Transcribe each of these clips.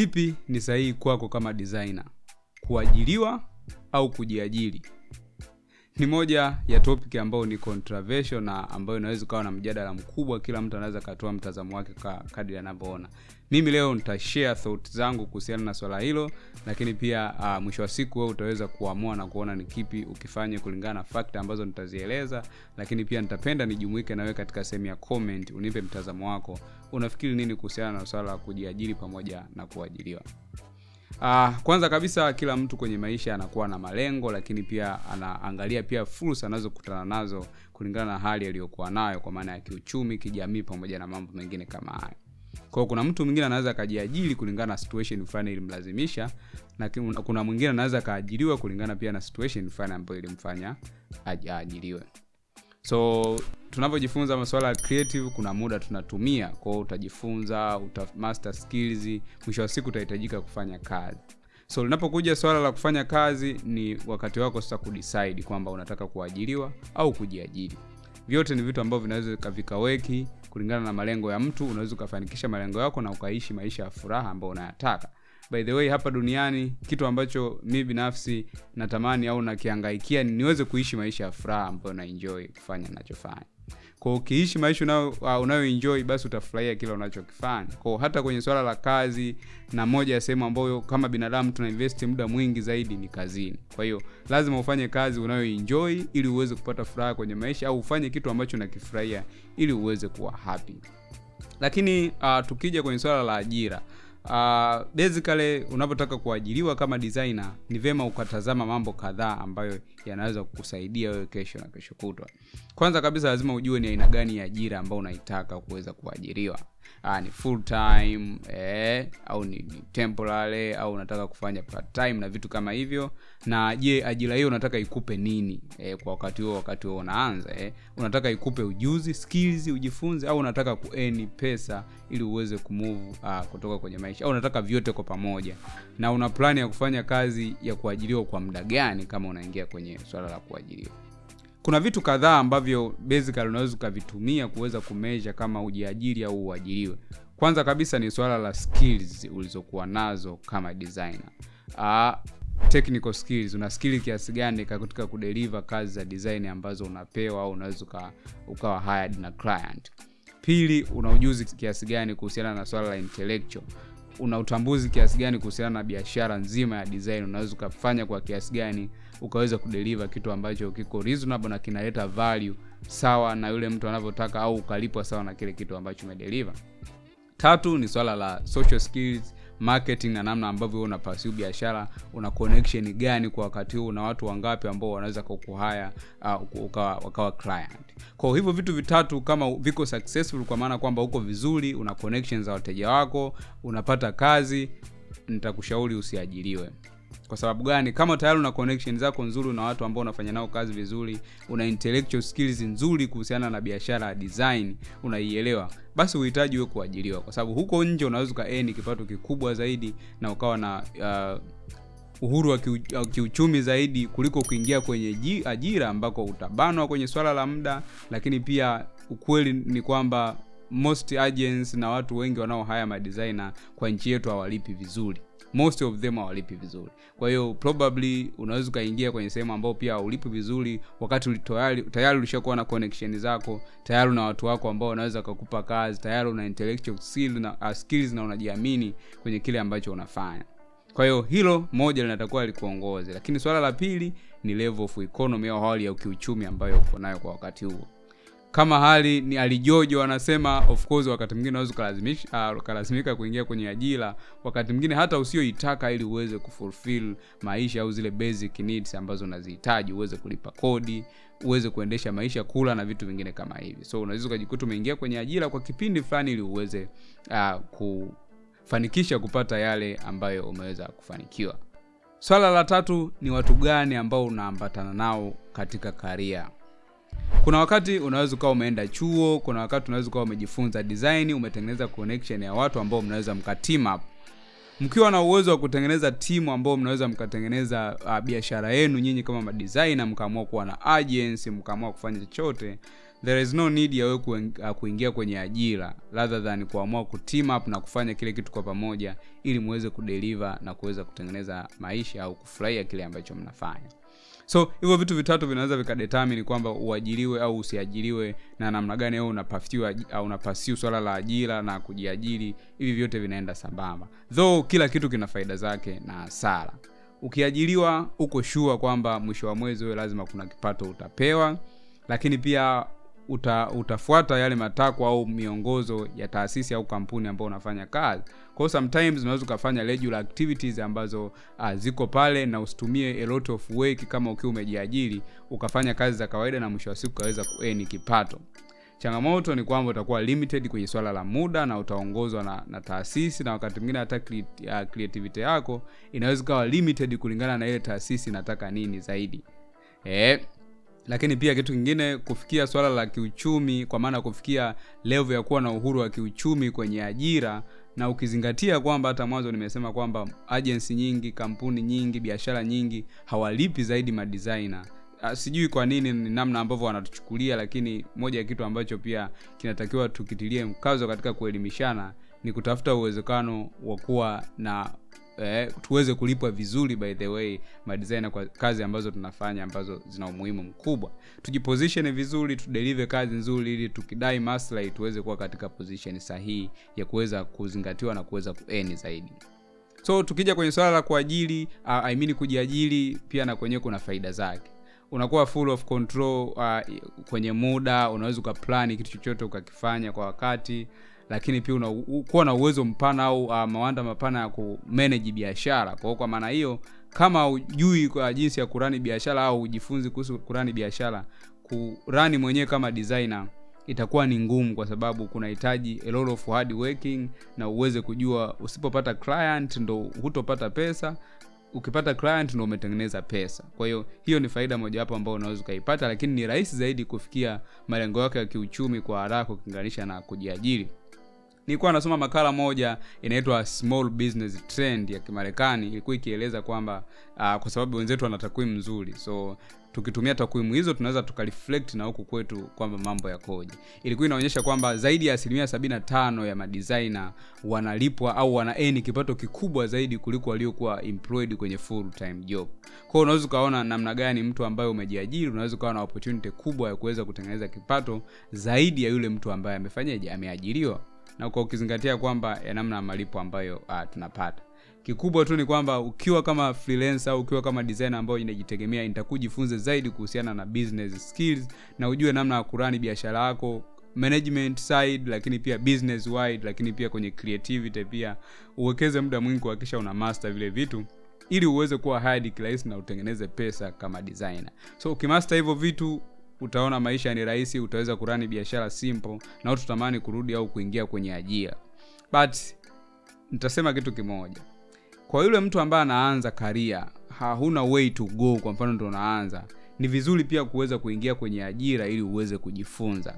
kipi ni sahihi kwako kama designer? Kuajiriwa au kujiajiri ni moja ya topic ambayo ni controversial na ambayo inaweza ukawa na mjadala mkubwa kila mtu anaweza akatoa mtazamo wake ka kadri anavyoona. Mimi leo nitashare thought zangu kuhusiana na swala hilo lakini pia uh, mwisho wa siku wewe utaweza kuamua na kuona ni kipi ukifanye kulingana na fakta ambazo nitazieleza lakini pia nitapenda nijumuike nawe katika sehemu ya comment unipe mtazamo wako. Unafikiri nini kuhusiana na swala la kujiajiri pamoja na kuajiriwa Uh, kwanza kabisa kila mtu kwenye maisha anakuwa na malengo lakini pia anaangalia pia fursa anazokutana nazo kulingana na hali aliyokuwa nayo kwa maana ya kiuchumi kijamii pamoja na mambo mengine kama hayo. Kwao kuna mtu mwingine anaweza akajiajiri kulingana na situation fulani ilimlazimisha na kuna mwingine anaweza akaajiriwa kulingana pia na situation fulani ambayo ilimfanya aajiriwe so tunavyojifunza masuala ya creative kuna muda tunatumia. Kwao utajifunza uta master skills mwisho wa siku utahitajika kufanya kazi. So linapokuja swala la kufanya kazi ni wakati wako sasa kudecide kwamba unataka kuajiriwa au kujiajiri. Vyote ni vitu ambavyo vinaweza vikaweki kulingana na malengo ya mtu. Unaweza ukafanikisha malengo yako na ukaishi maisha ya furaha ambayo unayataka by the way hapa duniani kitu ambacho mi binafsi natamani au nakiangaikia niweze kuishi maisha ya furaha ambayo naenjoy kufanya nachofanya kwa ukiishi maisha uh, unayoenjoy basi utafurahia kila unachokifanya. Kwao hata kwenye swala la kazi na moja ya sehemu ambayo kama binadamu tuna investi muda mwingi zaidi ni kazini. Kwa hiyo lazima ufanye kazi unayoenjoy ili uweze kupata furaha kwenye maisha au ufanye kitu ambacho unakifurahia ili uweze kuwa happy. Lakini uh, tukija kwenye swala la ajira uh, basically unapotaka kuajiriwa kama designer ni vema ukatazama mambo kadhaa ambayo yanaweza kukusaidia wewe kesho na kesho kutwa. Kwanza kabisa lazima ujue ni aina gani ya ajira ambayo unaitaka kuweza kuajiriwa uh, ni full time eh, au ni, ni temporary au unataka kufanya part time na vitu kama hivyo. Na je ajira hiyo unataka ikupe nini eh, kwa wakati huo wakati huo unaanza eh. unataka ikupe ujuzi skills ujifunze au unataka kueni pesa ili uweze kumove uh, kutoka kwenye maisha au unataka vyote kwa pamoja? Na una plani ya kufanya kazi ya kuajiriwa kwa muda gani kama unaingia kwenye swala la kuajiriwa kuna vitu kadhaa ambavyo basically unaweza ukavitumia kuweza kumeasure kama ujiajiri au uajiriwe. Kwanza kabisa ni swala la skills ulizokuwa nazo kama designer. Uh, technical skills una skill kiasi gani katika kudeliver kazi za design ambazo unapewa au unaweza uka, ukawa hired na client. Pili una ujuzi kiasi gani kuhusiana na swala la intellectual una utambuzi kiasi gani kuhusiana na biashara nzima ya design. Unaweza ukafanya kwa kiasi gani ukaweza kudeliva kitu ambacho kiko reasonable na kinaleta value sawa na yule mtu anavyotaka au ukalipwa sawa na kile kitu ambacho umedeliver. Tatu ni swala la social skills marketing na namna ambavyo una pursue biashara una connection gani kwa wakati huu na watu wangapi ambao wanaweza kukuhaya uh, ukawa, wakawa client. Kwa hivyo vitu vitatu kama viko successful kwa maana kwamba uko vizuri una connections za wateja wako unapata kazi nitakushauri usiajiriwe kwa sababu gani? Kama tayari una connection zako nzuri na watu ambao unafanya nao kazi vizuri una intellectual skills nzuri kuhusiana na biashara ya design unaielewa basi uhitaji uwe kuajiriwa. Kwa sababu huko nje unaweza ukaeni kipato kikubwa zaidi na ukawa na uh, uhuru wa kiu, kiuchumi zaidi kuliko kuingia kwenye ji, ajira ambako utabanwa kwenye swala la muda lakini pia ukweli ni kwamba most agents na watu wengi wanao haya madesigner kwa nchi yetu hawalipi vizuri. Most of them hawalipi vizuri. Kwa hiyo probably unaweza ukaingia kwenye sehemu ambao pia haulipi vizuri wakati tayari tayari ulishakuwa na connection zako tayari una watu wako ambao wanaweza kukupa kazi tayari una intellectual skill na, uh, skills na unajiamini kwenye kile ambacho unafanya. Kwa hiyo hilo moja linatakuwa likuongoze. Lakini swala la pili ni level of economy au hali ya kiuchumi ambayo uko nayo kwa wakati huo kama hali ni alijojo wanasema of course wakati mwingine unaweza ukalazimika uh, ukalazimika kuingia kwenye ajira. Wakati mwingine hata usioitaka ili uweze kufulfill maisha au zile basic needs ambazo unazihitaji uweze kulipa kodi uweze kuendesha maisha kula na vitu vingine kama hivi. So unaweza ukajikuta umeingia kwenye ajira kwa kipindi fulani ili uweze uh, kufanikisha kupata yale ambayo umeweza kufanikiwa. Swala la tatu ni watu gani ambao unaambatana nao katika karia kuna wakati unaweza ukawa umeenda chuo kuna wakati unaweza ukawa umejifunza design umetengeneza connection ya watu ambao mnaweza mka team up. Mkiwa na uwezo wa kutengeneza timu ambao mnaweza mkatengeneza uh, biashara yenu nyinyi kama madesigner mkaamua kuwa na agency mkaamua kufanya chochote there is no need ya wewe uh, kuingia kwenye ajira rather than kuamua kuteam up na kufanya kile kitu kwa pamoja ili muweze kudeliver na kuweza kutengeneza maisha au kufurahia kile ambacho mnafanya so hivyo vitu vitatu vinaweza vikadetermine kwamba uajiriwe au usiajiriwe na namna gani au unapafiwa au unapasiu swala la ajira na kujiajiri hivi vyote vinaenda sambamba. Though kila kitu kina faida zake na hasara. Ukiajiriwa uko shua kwamba mwisho wa mwezi wewe lazima kuna kipato utapewa lakini pia uta, utafuata yale matakwa au miongozo ya taasisi au kampuni ambayo unafanya kazi. Kwa hiyo sometimes unaweza ukafanya regular activities ambazo uh, ziko pale na usitumie a lot of work kama ukiwa umejiajiri ukafanya kazi za kawaida na mwisho wa siku ukaweza kueni kipato. Changamoto ni kwamba utakuwa limited kwenye swala la muda na utaongozwa na, na taasisi na wakati mwingine hata uh, creativity yako inaweza ikawa limited kulingana na ile taasisi inataka nini zaidi. Eh, lakini pia kitu kingine kufikia swala la kiuchumi kwa maana ya kufikia levo ya kuwa na uhuru wa kiuchumi kwenye ajira na ukizingatia kwamba hata mwanzo nimesema kwamba agency nyingi kampuni nyingi biashara nyingi hawalipi zaidi madesigner. Ah, sijui kwa nini ni namna ambavyo wanatuchukulia lakini moja ya kitu ambacho pia kinatakiwa tukitilie mkazo katika kuelimishana ni kutafuta uwezekano wa kuwa na eh, tuweze kulipwa vizuri by the way madesigner kwa kazi ambazo tunafanya ambazo zina umuhimu mkubwa. Tujiposition vizuri tudelive kazi nzuri ili tukidai maslahi tuweze kuwa katika position sahihi ya kuweza kuzingatiwa na kuweza kueni zaidi. So tukija kwenye swala la kuajili uh, I mean kujiajiri pia na kwenyewe kuna faida zake. Unakuwa full of control uh, kwenye muda unaweza ukaplani kitu chochote ukakifanya kwa wakati lakini pia kuwa na uwezo mpana au uh, mawanda mapana ya kumanage biashara. Kwa kwa maana hiyo kama ujui kwa jinsi ya kurani biashara au ujifunzi kuhusu kurani biashara kurani mwenyewe kama designer itakuwa ni ngumu kwa sababu kunahitaji a lot of hard working na uweze kujua usipopata client ndo hutopata pesa ukipata client ndo umetengeneza pesa. Kwa hiyo hiyo ni faida mojawapo ambayo unaweza ukaipata lakini ni rahisi zaidi kufikia malengo yako ya kiuchumi kwa haraka ukilinganisha na kujiajiri nilikuwa nasoma makala moja inaitwa small business trend ya kimarekani. Ilikuwa ikieleza kwamba uh, kwa sababu wenzetu wana takwimu nzuri. So tukitumia takwimu hizo tunaweza tukareflect na huku kwetu kwamba mambo yakoje. Ilikuwa inaonyesha kwamba zaidi ya asilimia 75 ya madesigner wanalipwa au wanaeni kipato kikubwa zaidi kuliko waliokuwa employed kwenye full time job kwao unaweza ukaona namna gani mtu ambaye umejiajiri unaweza ukawa na opportunity kubwa ya kuweza kutengeneza kipato zaidi ya yule mtu ambaye amefanyaje ameajiriwa na kwa ukizingatia kwamba ya namna ya malipo ambayo uh, tunapata. Kikubwa tu ni kwamba ukiwa kama freelancer au ukiwa kama designer ambayo inajitegemea nitakujifunze zaidi kuhusiana na business skills na ujue namna ya kurani biashara yako management side lakini pia business wide lakini pia kwenye creativity pia. Uwekeze muda mwingi kuhakikisha una master vile vitu ili uweze kuwa hadi kirahisi na utengeneze pesa kama designer. So ukimaster hivyo vitu utaona maisha ni rahisi utaweza kurani biashara simple na utatamani kurudi au kuingia kwenye ajira. But nitasema kitu kimoja. Kwa yule mtu ambaye anaanza karia hauna way to go kwa mfano ndo unaanza ni vizuri pia kuweza kuingia kwenye ajira ili uweze kujifunza.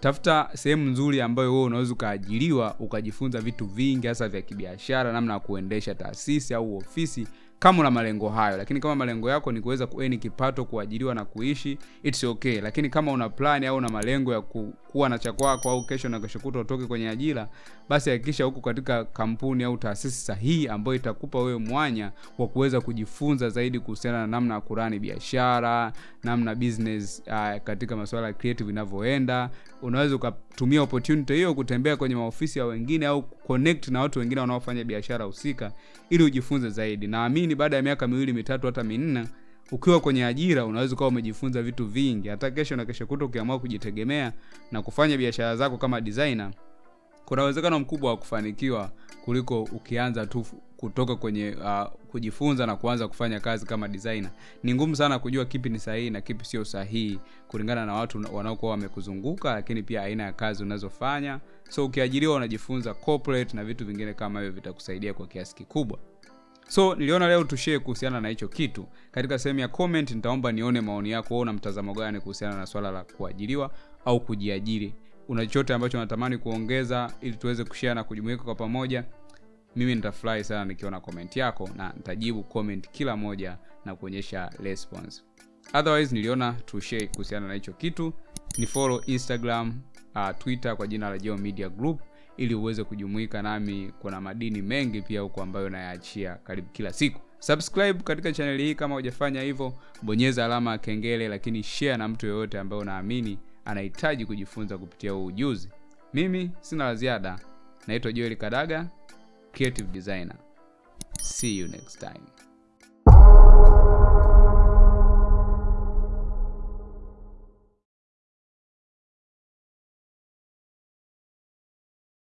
Tafuta sehemu nzuri ambayo wewe unaweza ukaajiriwa ukajifunza vitu vingi hasa vya kibiashara namna ya kuendesha taasisi au ofisi kama una malengo hayo lakini kama malengo yako ni kuweza kueni kipato kuajiriwa na kuishi its okay. Lakini kama una plan au una malengo ya ku, kuwa na cha kwako au kesho na kesho kuta utoke kwenye ajira basi hakikisha huko katika kampuni au taasisi sahihi ambayo itakupa wewe mwanya wa kuweza kujifunza zaidi kuhusiana na namna ya kurani biashara namna business uh, katika masuala ya creative inavyoenda. Unaweza ukatumia opportunity hiyo kutembea kwenye maofisi ya wengine au connect na watu wengine wanaofanya biashara husika ili ujifunze zaidi. Naamini baada ya miaka miwili mitatu hata minne ukiwa kwenye ajira unaweza ukawa umejifunza vitu vingi. Hata kesho na kesho kuto ukiamua kujitegemea na kufanya biashara zako kama designer kuna uwezekano mkubwa wa kufanikiwa kuliko ukianza tu kutoka kwenye uh, kujifunza na kuanza kufanya kazi kama designer. Ni ngumu sana kujua kipi ni sahihi na kipi sio sahihi kulingana na watu wanaokuwa wamekuzunguka lakini pia aina ya kazi unazofanya. So ukiajiriwa unajifunza corporate na vitu vingine kama hivyo vitakusaidia kwa kiasi kikubwa so niliona leo tushee kuhusiana na hicho kitu. Katika sehemu ya comment nitaomba nione maoni yako. Wewe una mtazamo gani kuhusiana na swala la kuajiriwa au kujiajiri? Una chochote ambacho natamani kuongeza ili tuweze kushare na kujumuika kwa pamoja? Mimi nitafurahi sana nikiona comment yako na nitajibu comment kila moja na kuonyesha response. Otherwise niliona tushare kuhusiana na hicho kitu. Ni follow instagram uh, twitter kwa jina la Geo media group ili uweze kujumuika nami kuna madini mengi pia huko ambayo nayaachia karibu kila siku. Subscribe katika chaneli hii kama hujafanya hivyo bonyeza alama ya kengele lakini share na mtu yoyote ambaye unaamini anahitaji kujifunza kupitia huu ujuzi. Mimi sina la ziada. Naitwa joel kadaga creative designer. See you next time